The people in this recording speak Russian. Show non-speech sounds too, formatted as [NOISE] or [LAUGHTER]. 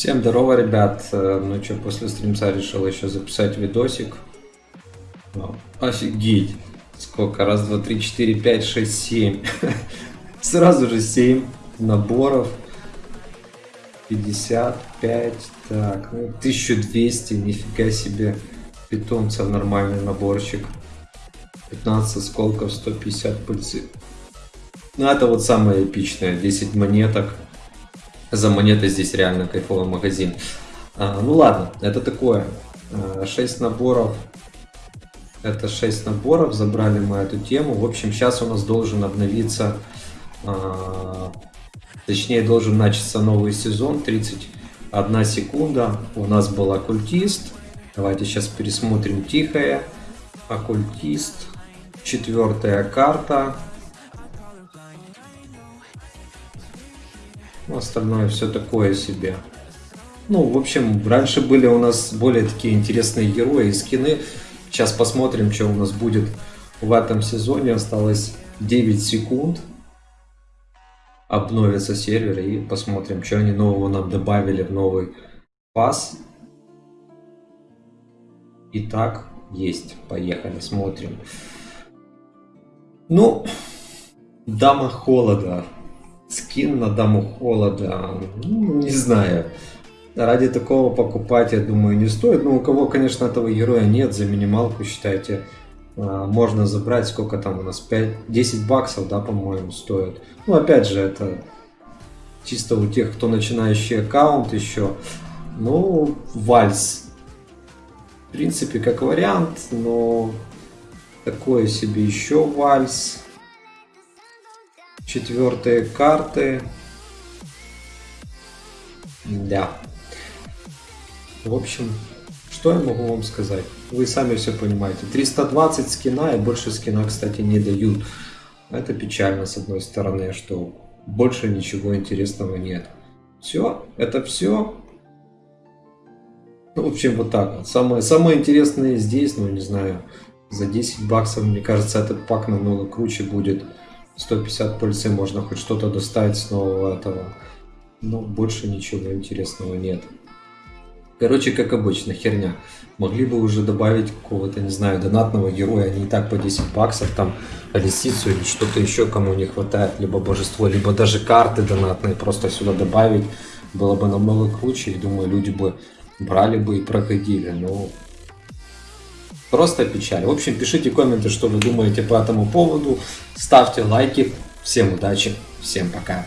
Всем здорово, ребят. Э, Ну что, после стримца решил еще записать видосик. Ну, Офигеть. Сколько? Раз, два, три, четыре, пять, шесть, семь. [LAUGHS] Сразу же семь наборов. 55. Так, ну 1200. Нифига себе. Питомцев нормальный наборчик. 15 осколков, 150 пыльцы. Ну, это вот самое эпичное. 10 монеток. За монеты здесь реально кайфовый магазин. А, ну ладно, это такое. А, 6 наборов. Это 6 наборов. Забрали мы эту тему. В общем, сейчас у нас должен обновиться... а, точнее, должен начаться новый сезон. 31 секунда. У нас был оккультист. Давайте сейчас пересмотрим тихое. Оккультист. Четвертая карта. Остальное все такое себе. Ну, в общем, раньше были у нас более такие интересные герои и скины. Сейчас посмотрим, что у нас будет в этом сезоне. Осталось 9 секунд. Обновится сервер и посмотрим, что они нового нам добавили в новый пас. Итак, есть. Поехали, смотрим. Ну, Дама Холода. Скин на Даму Холода. Ну, не знаю. Ради такого покупать, я думаю, не стоит. Ну, у кого, конечно, этого героя нет, за минималку, считайте, а, можно забрать. Сколько там у нас? 5, 10 баксов, да, по-моему, стоит. Ну, опять же, это чисто у тех, кто начинающий аккаунт еще. Ну, вальс. В принципе, как вариант, но такое себе еще вальс. Четвертые карты. Да. В общем, что я могу вам сказать? Вы сами все понимаете. 320 скина и больше скина, кстати, не дают. Это печально, с одной стороны, что больше ничего интересного нет. Все, это все. Ну, в общем, вот так. Самое, самое интересное здесь, ну, не знаю, за 10 баксов, мне кажется, этот пак намного круче будет. 150 пыльцы можно хоть что-то достать с нового этого. Но больше ничего интересного нет. Короче, как обычно, херня. Могли бы уже добавить какого-то, не знаю, донатного героя, не так по 10 баксов, там, лисицу или что-то еще, кому не хватает, либо божество, либо даже карты донатные просто сюда добавить. Было бы намного круче, и думаю, люди бы брали бы и проходили. Но просто печаль. В общем, пишите комменты, что вы думаете по этому поводу. Ставьте лайки. Всем удачи, всем пока.